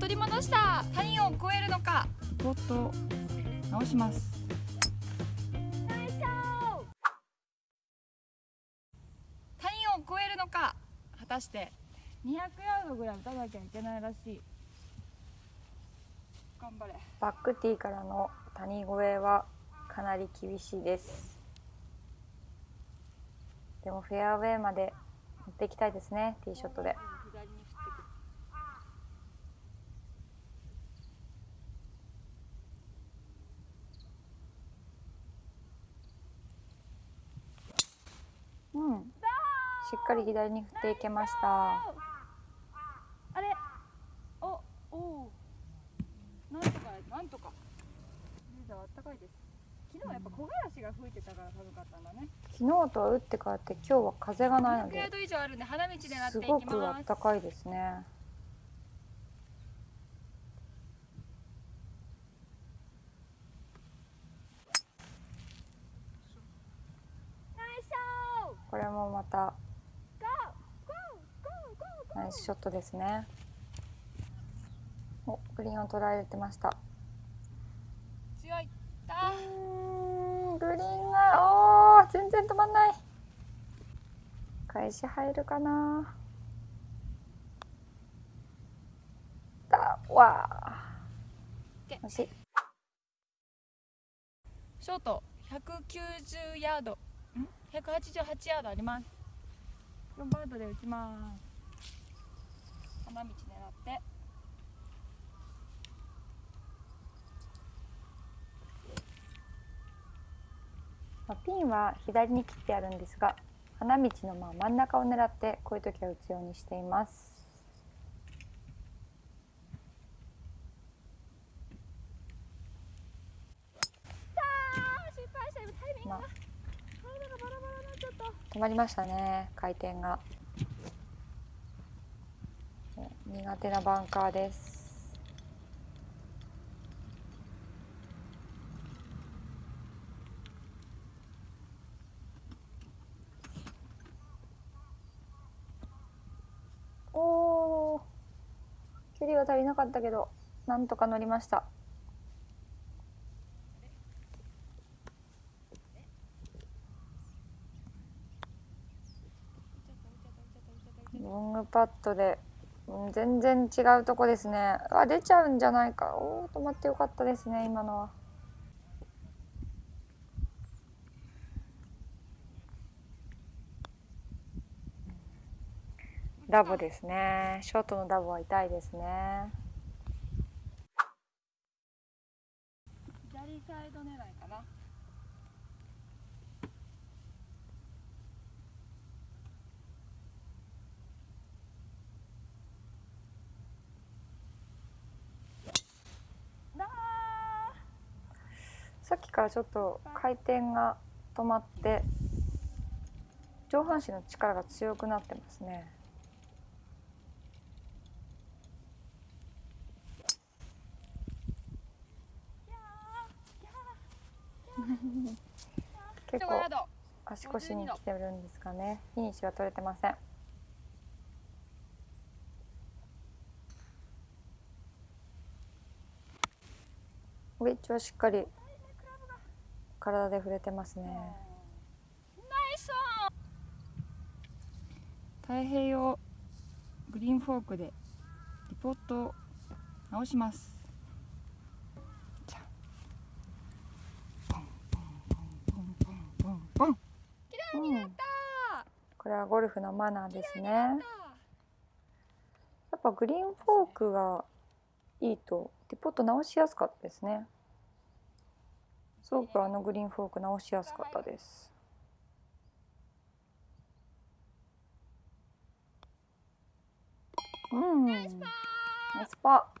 取り戻した。谷を越えるのか。ポット直します。谷を越えるのか。果たして。200ヤードぐらい打たなきゃいけないらしい。頑張れ。バックティーからの谷越えはかなり厳しいです。でもフェアウェイまで持っていきたいですね。ティーショットで左に振ってくるうんしっかり左に振っていけました。あれ？おおおなんとかなんとか。レーザーはあったかいです。昨日はやっぱ木枯らしが吹いてたから寒かったんだね。昨日とは打って変わって今日は風がないの200ヤーでド以上あるんで花道でなってすいきごくあったかいですね。これもまたナイスショットですね。おグリーンを捉えてました。強い。だうグリーンがおー全然止まんない。返し入るかな。だわー。惜しい。ショート190ヤード。ん？188ヤードあります。4バウンドで打ちます花道狙って。まあピンは左に切ってあるんですが花道のまあ真ん中を狙ってこういう時は打つようにしています。あー失敗した。今タイミングが。まあ。体がバラバラになっちゃった。止まりましたね回転が苦手なバンカーです。お距離は足りなかったけどなんとか乗りました。ロングパットで、全然違うとこですね。あ出ちゃうんじゃないか。おー止まってよかったですね今のは。ダボですね。ショートのダボは痛いですね。左サイド狙いかな。さっきからちょっと回転が止まって上半身の力が強くなってますね。結構足腰に来てるんですかね。フィニッシュは取れてません。ウェッジはしっかり体で触れてますね。ナイスオン太平洋グリーンフォークでリポートを直します。じゃあ。ポンポンポンポンポンポン。ポン綺麗になった。これはゴルフのマナーですね。やっやっぱグリーンフォークがいいとディポット直しやすかったですねすごくあのグリーンフォーク直しやすかったです。うん。ナイスパー。